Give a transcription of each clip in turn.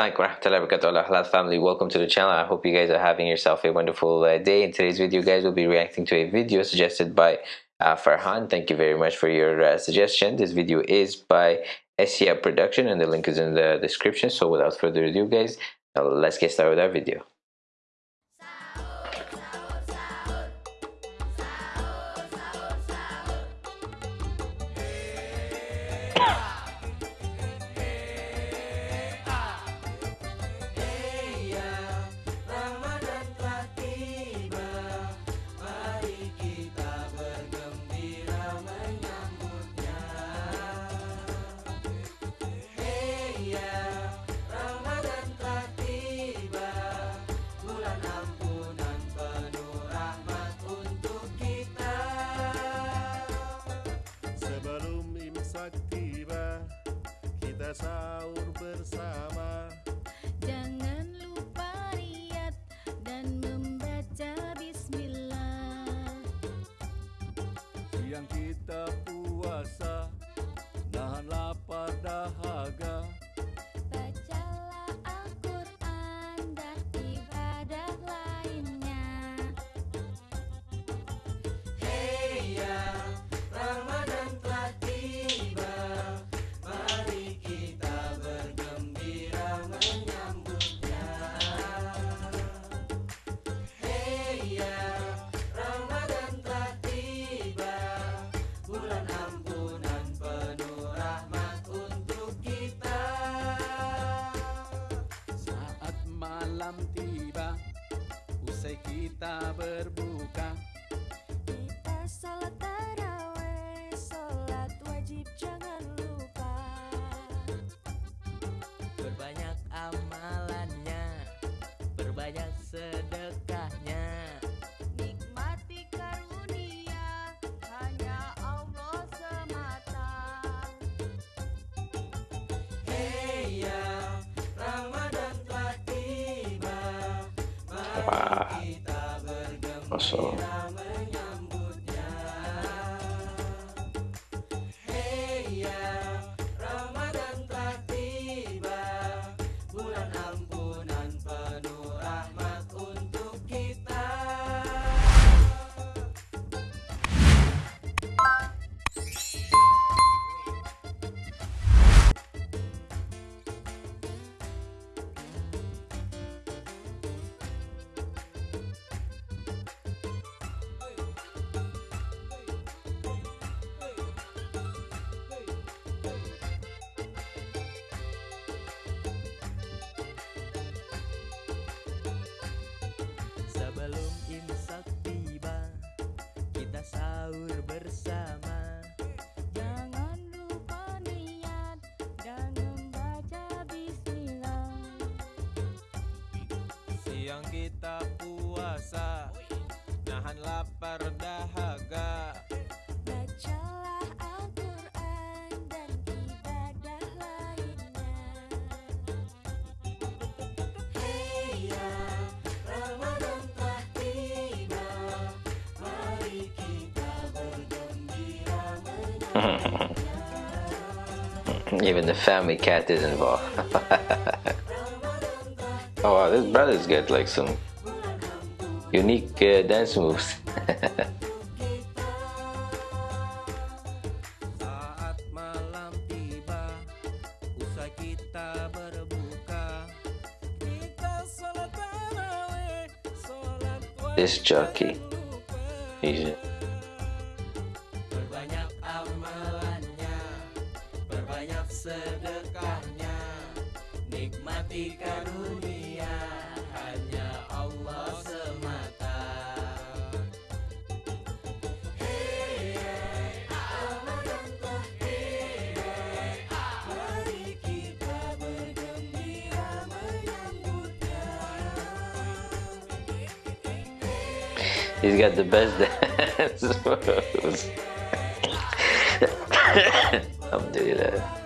Assalamualaikum Halal family. Welcome to the channel. I hope you guys are having yourself a wonderful uh, day. In today's video guys we'll be reacting to a video suggested by uh, Farhan. Thank you very much for your uh, suggestion. This video is by Esia production and the link is in the description. So without further ado guys let's get started with our video sahur apa kosong. Sahur bersama. Jangan lupa niat dan membaca bismillah. Siang kita puasa Nahan lapar dahaga even the family cat is involved. Oh wow this brother's got like some unique uh, dance moves. Saat malam tiba Usai kita berbuka. Kita salat tarawih Salat this jockey he's amalannya Perbanyak sedekahnya Nikmati karunia Hanya Allah semata. He's got the best dance. moves Alhamdulillah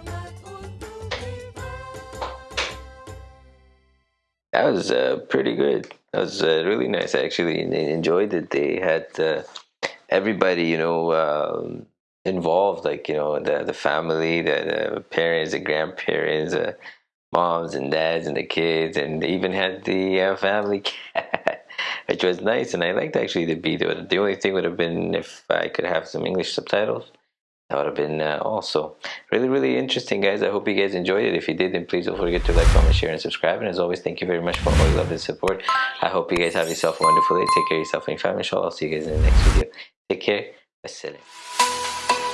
That was uh, pretty good. That was uh, really nice. I actually enjoyed it. They had uh, everybody, you know, um, involved, like you know, the the family, the, the parents, the grandparents, uh, moms and dads and the kids, and they even had the uh, family cat, which was nice. And I liked actually the beat. The only thing would have been if I could have some English subtitles. That would have been uh, also really, really interesting, guys. I hope you guys enjoyed it. If you did, then please don't forget to like, comment, share, and subscribe. And as always, thank you very much for all your love and support. I hope you guys have yourself a wonderful day. Take care of yourself and your family. Inshallah, I'll see you guys in the next video. Take care. Wassalam.